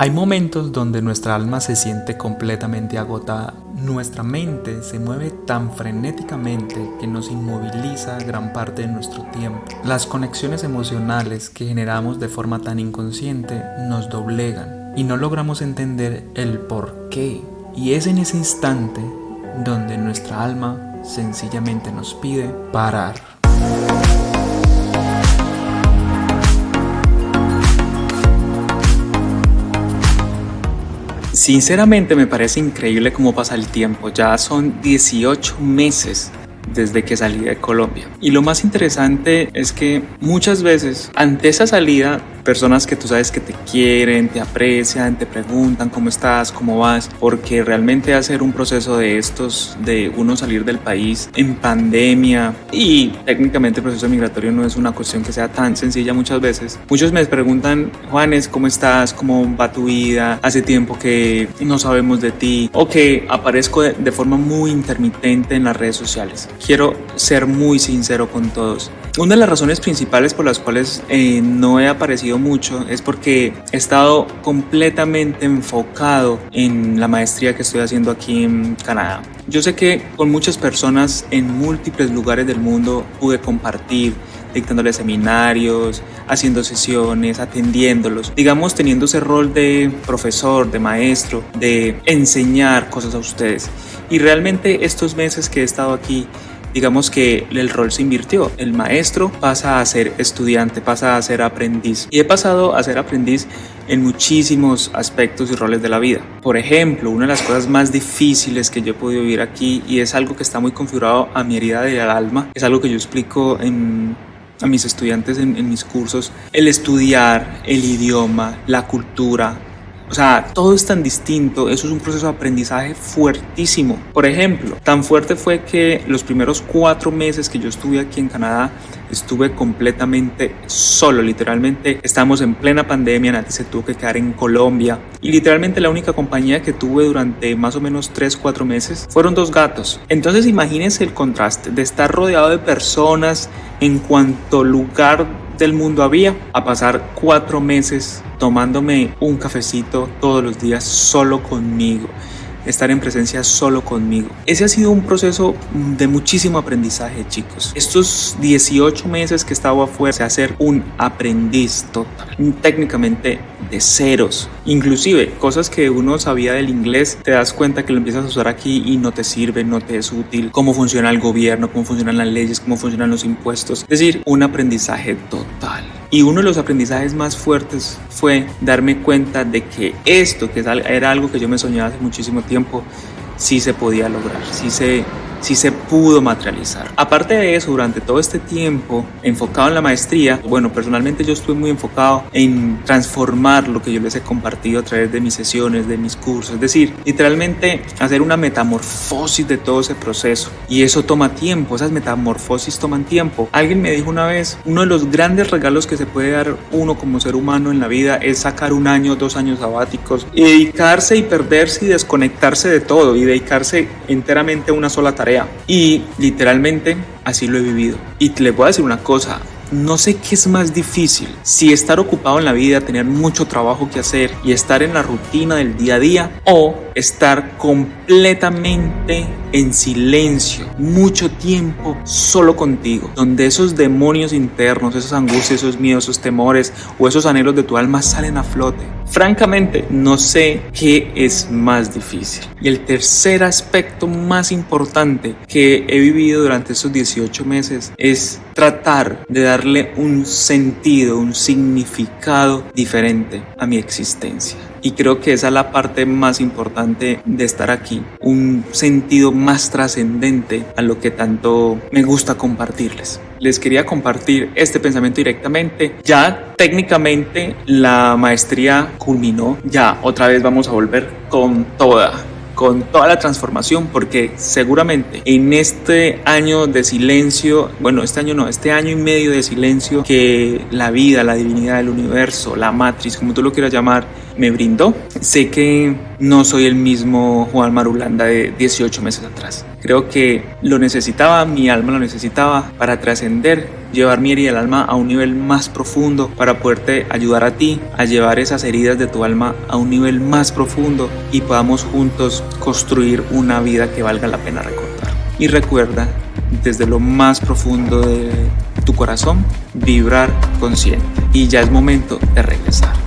Hay momentos donde nuestra alma se siente completamente agotada. Nuestra mente se mueve tan frenéticamente que nos inmoviliza gran parte de nuestro tiempo. Las conexiones emocionales que generamos de forma tan inconsciente nos doblegan y no logramos entender el por qué. Y es en ese instante donde nuestra alma sencillamente nos pide parar. Sinceramente me parece increíble cómo pasa el tiempo. Ya son 18 meses desde que salí de Colombia. Y lo más interesante es que muchas veces ante esa salida personas que tú sabes que te quieren, te aprecian, te preguntan cómo estás, cómo vas, porque realmente hacer un proceso de estos, de uno salir del país en pandemia y técnicamente el proceso migratorio no es una cuestión que sea tan sencilla muchas veces. Muchos me preguntan, Juanes, ¿cómo estás? ¿Cómo va tu vida? Hace tiempo que no sabemos de ti o que aparezco de, forma muy intermitente en las redes sociales. Quiero ser muy sincero con todos. Una de las razones principales por las cuales eh, no he aparecido mucho es porque he estado completamente enfocado en la maestría que estoy haciendo aquí en Canadá. Yo sé que con muchas personas en múltiples lugares del mundo pude compartir, dictándoles seminarios, haciendo sesiones, atendiéndolos, digamos teniendo ese rol de profesor, de maestro, de enseñar cosas a ustedes. Y realmente estos meses que he estado aquí digamos que el rol se invirtió. El maestro pasa a ser estudiante, pasa a ser aprendiz. Y he pasado a ser aprendiz en muchísimos aspectos y roles de la vida. Por ejemplo, una de las cosas más difíciles que yo he podido vivir aquí y es algo que está muy configurado a mi herida del alma, es algo que yo explico a mis estudiantes en mis cursos, el estudiar el idioma, la cultura, o sea, todo es tan distinto, eso es un proceso de aprendizaje fuertísimo. Por ejemplo, tan fuerte fue que los primeros cuatro meses que yo estuve aquí en Canadá, estuve completamente solo, literalmente estamos en plena pandemia, Nati se tuvo que quedar en Colombia y literalmente la única compañía que tuve durante más o menos 3, 4 meses fueron dos gatos. Entonces imagínense el contraste de estar rodeado de personas en cuanto lugar del mundo había a pasar cuatro meses tomándome un cafecito todos los días solo conmigo estar en presencia solo conmigo. Ese ha sido un proceso de muchísimo aprendizaje, chicos. Estos 18 meses que he estado afuera, se hacer un aprendiz total, técnicamente de ceros. Inclusive, cosas que uno sabía del inglés, te das cuenta que lo empiezas a usar aquí y no te sirve, no te es útil. Cómo funciona el gobierno, cómo funcionan las leyes, cómo funcionan los impuestos. Es decir, un aprendizaje total. Y uno de los aprendizajes más fuertes fue darme cuenta de que esto, que era algo que yo me soñaba hace muchísimo tiempo, sí se podía lograr, sí se, sí se pudo materializar. Aparte de eso, durante todo este tiempo enfocado en la maestría, bueno, personalmente yo estuve muy enfocado en transformar lo que yo les he compartido a través de mis sesiones, de mis cursos, es decir, literalmente hacer una metamorfosis de todo ese proceso. Y eso toma tiempo, esas metamorfosis toman tiempo. Alguien me dijo una vez, uno de los grandes regalos que se puede dar uno como ser humano en la vida es sacar un año, dos años sabáticos y dedicarse y perderse y desconectarse de todo y dedicarse enteramente a una sola tarea y literalmente así lo he vivido. Y les voy a decir una cosa, no sé qué es más difícil, si estar ocupado en la vida, tener mucho trabajo que hacer y estar en la rutina del día a día o estar completamente en silencio, mucho tiempo solo contigo, donde esos demonios internos, esas angustias, esos miedos, esos temores o esos anhelos de tu alma salen a flote. Francamente, no sé qué es más difícil. Y el tercer aspecto más importante que he vivido durante estos 18 meses es tratar de darle un sentido, un significado diferente a mi existencia. Y creo que esa es la parte más importante de estar aquí, un sentido más trascendente a lo que tanto me gusta compartirles. Les quería compartir este pensamiento directamente. Ya técnicamente la maestría culminó, ya otra vez vamos a volver con toda con toda la transformación, porque seguramente en este año de silencio, bueno, este año no, este año y medio de silencio que la vida, la divinidad, el universo, la matriz, como tú lo quieras llamar, me brindó. Sé que no soy el mismo Juan Marulanda de 18 meses atrás. Creo que lo necesitaba, mi alma lo necesitaba para trascender llevar mi herida del alma a un nivel más profundo para poderte ayudar a ti a llevar esas heridas de tu alma a un nivel más profundo y podamos juntos construir una vida que valga la pena recordar. Y recuerda, desde lo más profundo de tu corazón, vibrar consciente. Y ya es momento de regresar.